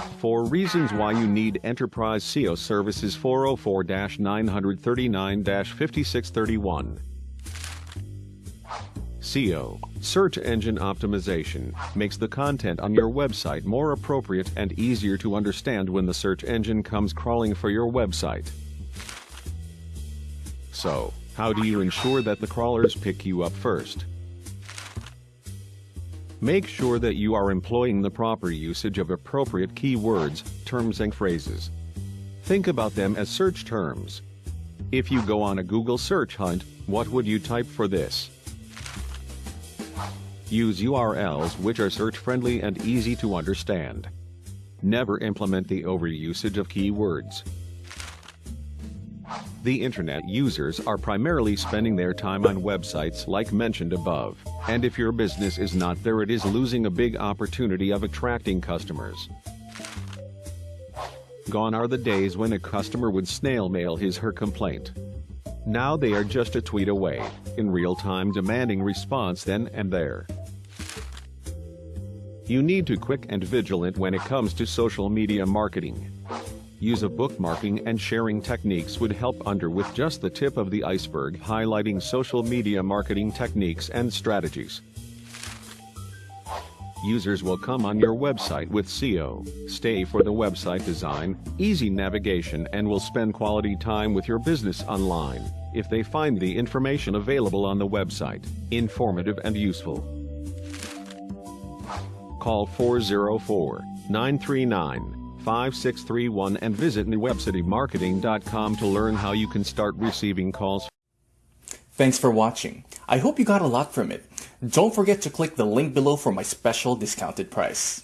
4 Reasons Why You Need Enterprise SEO Services 404 939 5631. SEO, search engine optimization, makes the content on your website more appropriate and easier to understand when the search engine comes crawling for your website. So, how do you ensure that the crawlers pick you up first? Make sure that you are employing the proper usage of appropriate keywords, terms and phrases. Think about them as search terms. If you go on a Google search hunt, what would you type for this? Use URLs which are search-friendly and easy to understand. Never implement the overusage of keywords. The internet users are primarily spending their time on websites like mentioned above, and if your business is not there it is losing a big opportunity of attracting customers. Gone are the days when a customer would snail mail his her complaint. Now they are just a tweet away, in real time demanding response then and there. You need to quick and vigilant when it comes to social media marketing. Use of bookmarking and sharing techniques would help under with just the tip of the iceberg highlighting social media marketing techniques and strategies. Users will come on your website with SEO, stay for the website design, easy navigation and will spend quality time with your business online if they find the information available on the website informative and useful. Call 404 939 5631 and visit newwebcitymarketing.com to learn how you can start receiving calls. Thanks for watching. I hope you got a lot from it. Don't forget to click the link below for my special discounted price.